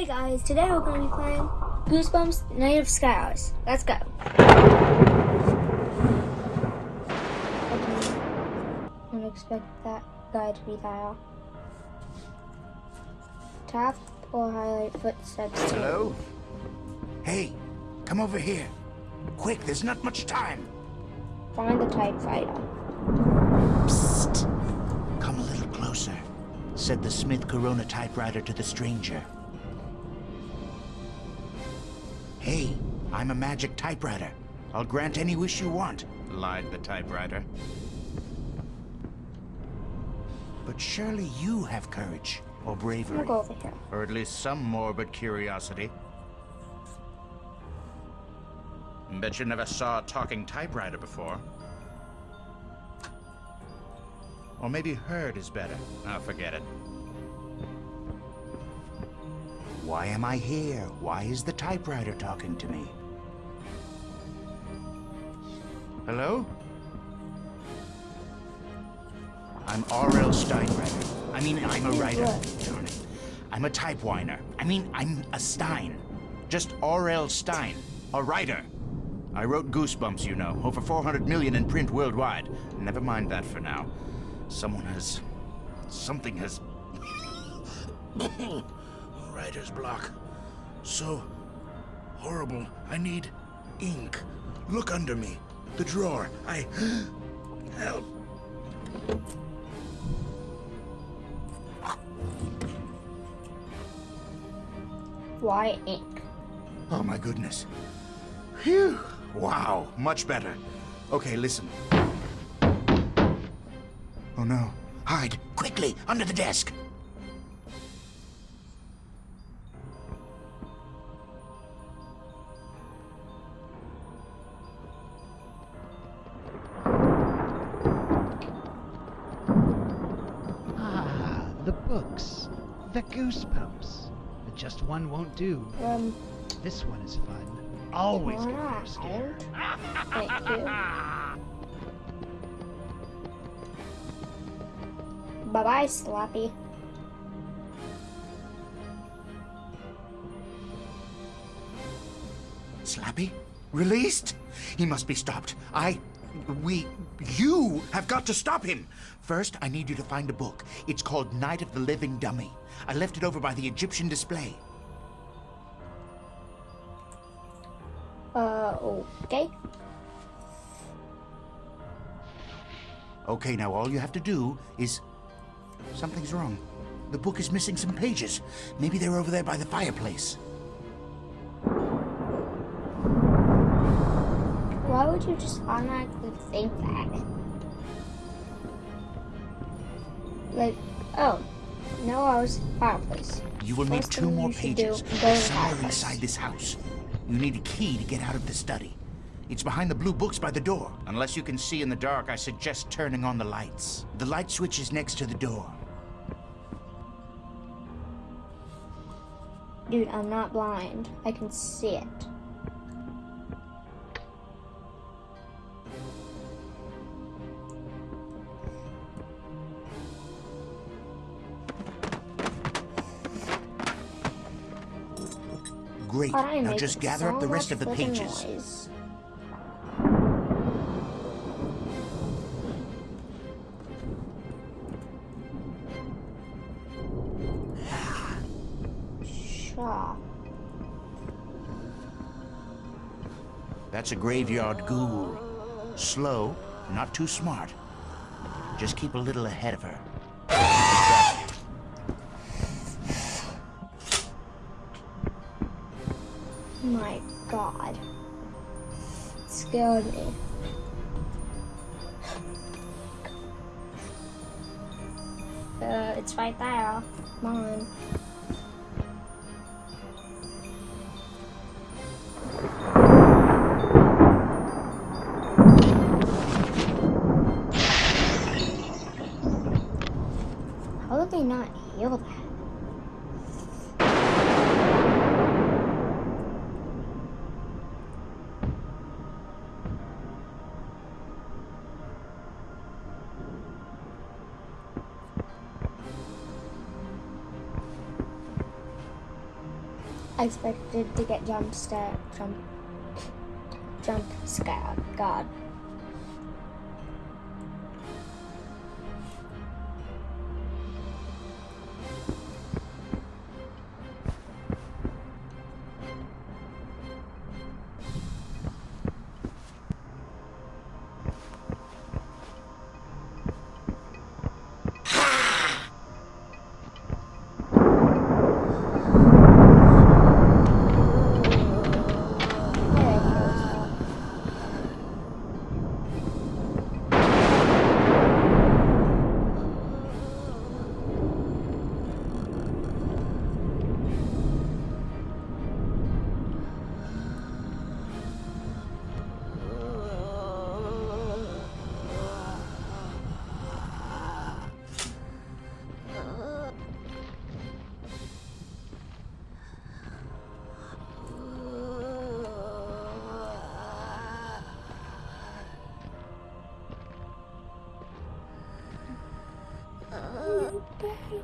Hey guys, today we're going to be playing Goosebumps Night of Skyhouse. Let's go. I didn't expect that guy to be that. Tap or highlight footsteps. Hello? Hey, come over here. Quick, there's not much time. Find the typewriter. Psst. Come a little closer, said the Smith Corona typewriter to the stranger. Hey, I'm a magic typewriter. I'll grant any wish you want, lied the typewriter. But surely you have courage or bravery. We'll go over here. Or at least some morbid curiosity. Bet you never saw a talking typewriter before. Or maybe heard is better. Oh, forget it. Why am I here? Why is the typewriter talking to me? Hello? I'm R.L. Steinbrenner. I mean, I'm a writer. Darn it. I'm a typewiner. I mean, I'm a Stine. Just R.L. Stine. A writer. I wrote Goosebumps, you know. Over 400 million in print worldwide. Never mind that for now. Someone has... Something has... Writer's block. So... horrible. I need... ink. Look under me. The drawer. I... Help. Why ink? Oh my goodness. Phew. Wow, much better. Okay, listen. Oh no. Hide, quickly, under the desk. The goosebumps. But just one won't do. Um, This one is fun. Always why get not? first scared. Thank you. Bye bye, Slappy. Slappy? Released? He must be stopped. I... We... You have got to stop him! First, I need you to find a book. It's called Night of the Living Dummy. I left it over by the Egyptian display. Uh, okay. Okay, now all you have to do is... Something's wrong. The book is missing some pages. Maybe they're over there by the fireplace. Would you just automatically think that? Like, oh, no, I was fireplace. You will need two more pages. do, go to They're the somewhere inside this house. You need a key to get out of the study. It's behind the blue books by the door. Unless you can see in the dark, I suggest turning on the lights. The light switch is next to the door. Dude, I'm not blind. I can see it. Great. Now just gather so up the rest of the pages. noise. That's a graveyard ghoul. Slow, not too smart. Just keep a little ahead of her. My god. It scared me. Uh, it's right there. Come on. How did they not heal that? I expected to get jump start jump jump scared, God.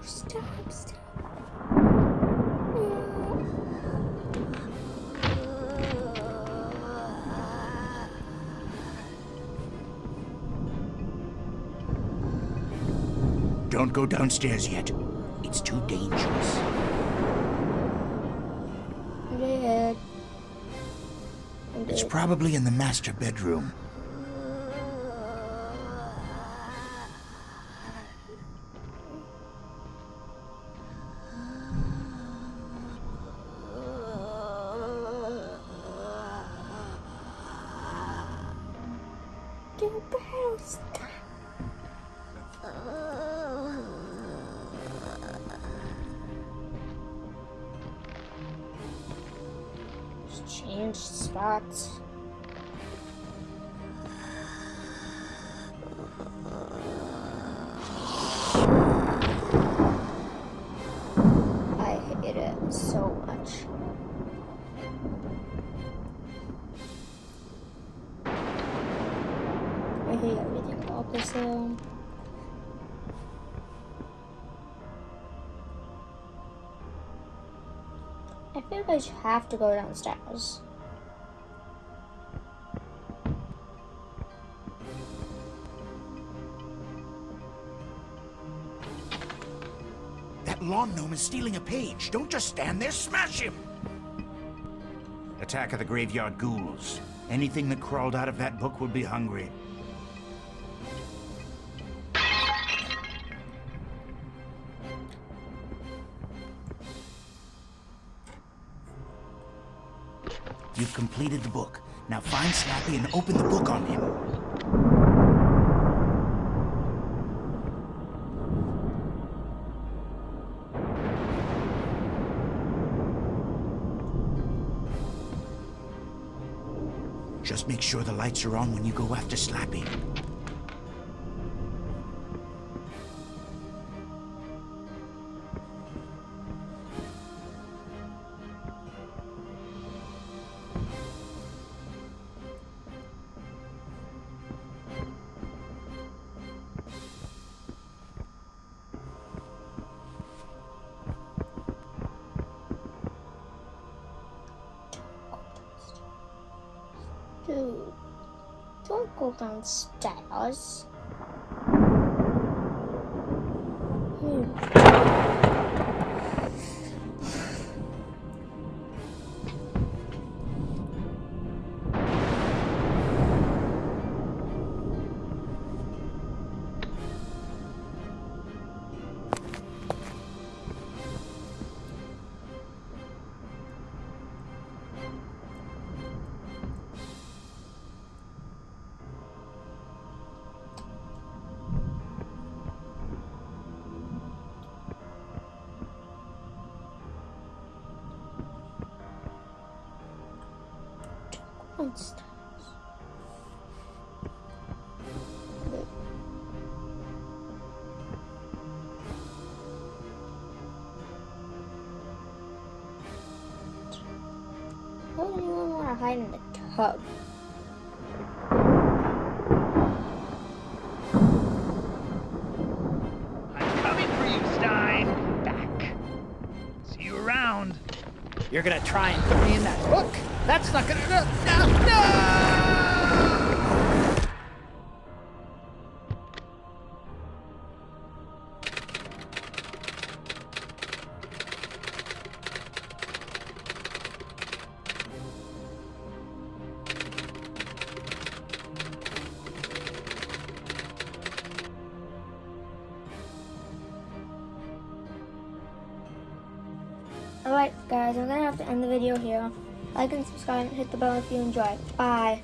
Stop, stop. Don't go downstairs yet. It's too dangerous. I It's probably in the master bedroom. Better stop. Uh. Just change spots. This. I feel like I should have to go downstairs. That lawn gnome is stealing a page. Don't just stand there, smash him! Attack of the Graveyard Ghouls. Anything that crawled out of that book would be hungry. You've completed the book. Now find Slappy and open the book on him. Just make sure the lights are on when you go after Slappy. Downstairs. The tub? I'm coming for you, Stine. Back. See you around. You're gonna try and put me in that hook? That's not gonna. No! no! Guys, I'm gonna have to end the video here. Like and subscribe and hit the bell if you enjoy. Bye.